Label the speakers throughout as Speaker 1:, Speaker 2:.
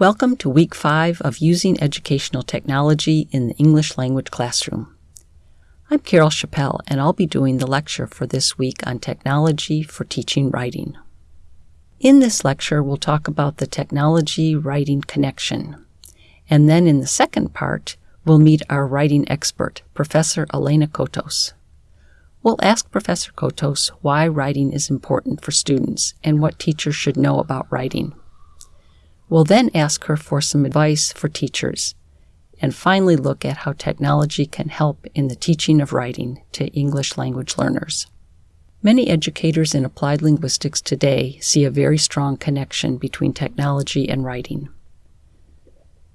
Speaker 1: Welcome to week five of Using Educational Technology in the English Language Classroom. I'm Carol Chapelle, and I'll be doing the lecture for this week on technology for teaching writing. In this lecture, we'll talk about the technology writing connection. And then in the second part, we'll meet our writing expert, Professor Elena Cotos. We'll ask Professor Cotos why writing is important for students and what teachers should know about writing. We'll then ask her for some advice for teachers, and finally look at how technology can help in the teaching of writing to English language learners. Many educators in applied linguistics today see a very strong connection between technology and writing.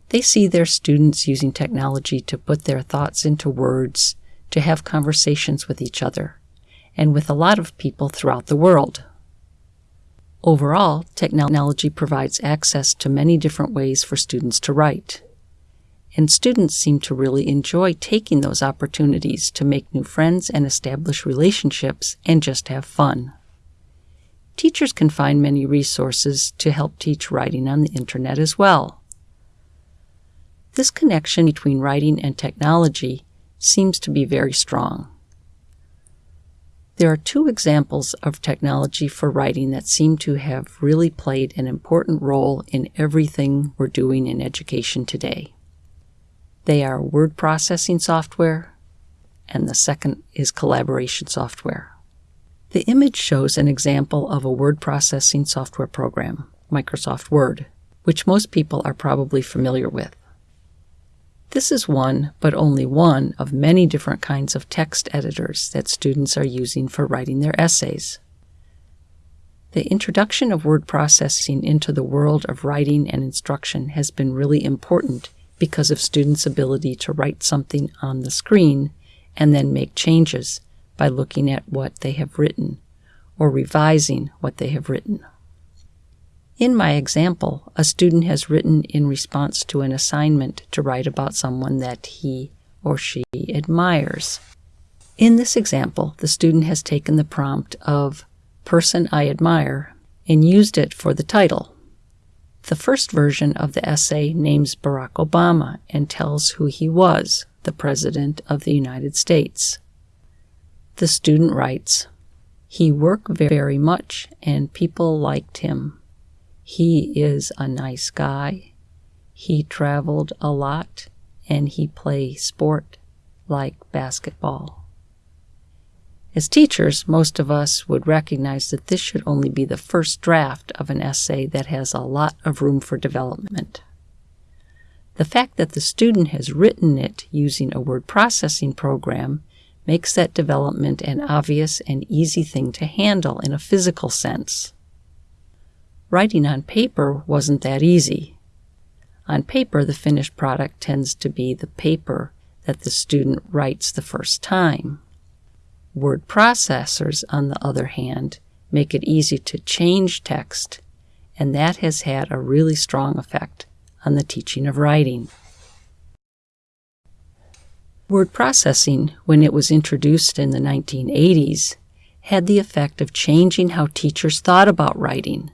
Speaker 1: They see their students using technology to put their thoughts into words, to have conversations with each other, and with a lot of people throughout the world. Overall, technology provides access to many different ways for students to write. And students seem to really enjoy taking those opportunities to make new friends and establish relationships and just have fun. Teachers can find many resources to help teach writing on the internet as well. This connection between writing and technology seems to be very strong. There are two examples of technology for writing that seem to have really played an important role in everything we're doing in education today. They are word processing software, and the second is collaboration software. The image shows an example of a word processing software program, Microsoft Word, which most people are probably familiar with. This is one, but only one, of many different kinds of text editors that students are using for writing their essays. The introduction of word processing into the world of writing and instruction has been really important because of students' ability to write something on the screen and then make changes by looking at what they have written or revising what they have written. In my example, a student has written in response to an assignment to write about someone that he or she admires. In this example, the student has taken the prompt of person I admire and used it for the title. The first version of the essay names Barack Obama and tells who he was, the President of the United States. The student writes, He worked very much and people liked him. He is a nice guy. He traveled a lot and he play sport like basketball. As teachers, most of us would recognize that this should only be the first draft of an essay that has a lot of room for development. The fact that the student has written it using a word processing program makes that development an obvious and easy thing to handle in a physical sense writing on paper wasn't that easy. On paper, the finished product tends to be the paper that the student writes the first time. Word processors, on the other hand, make it easy to change text, and that has had a really strong effect on the teaching of writing. Word processing, when it was introduced in the 1980s, had the effect of changing how teachers thought about writing.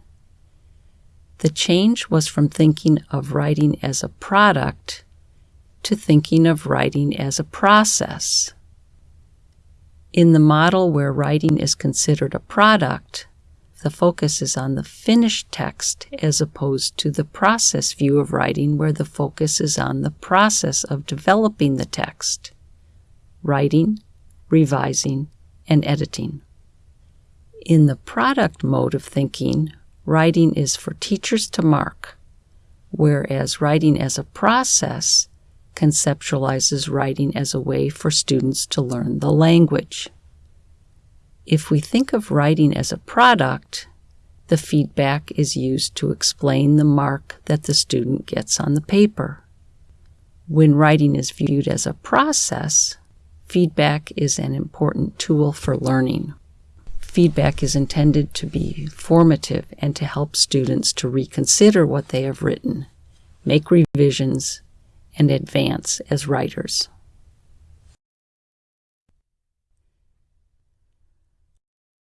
Speaker 1: The change was from thinking of writing as a product to thinking of writing as a process. In the model where writing is considered a product, the focus is on the finished text as opposed to the process view of writing where the focus is on the process of developing the text, writing, revising, and editing. In the product mode of thinking, writing is for teachers to mark, whereas writing as a process conceptualizes writing as a way for students to learn the language. If we think of writing as a product, the feedback is used to explain the mark that the student gets on the paper. When writing is viewed as a process, feedback is an important tool for learning feedback is intended to be formative and to help students to reconsider what they have written, make revisions, and advance as writers.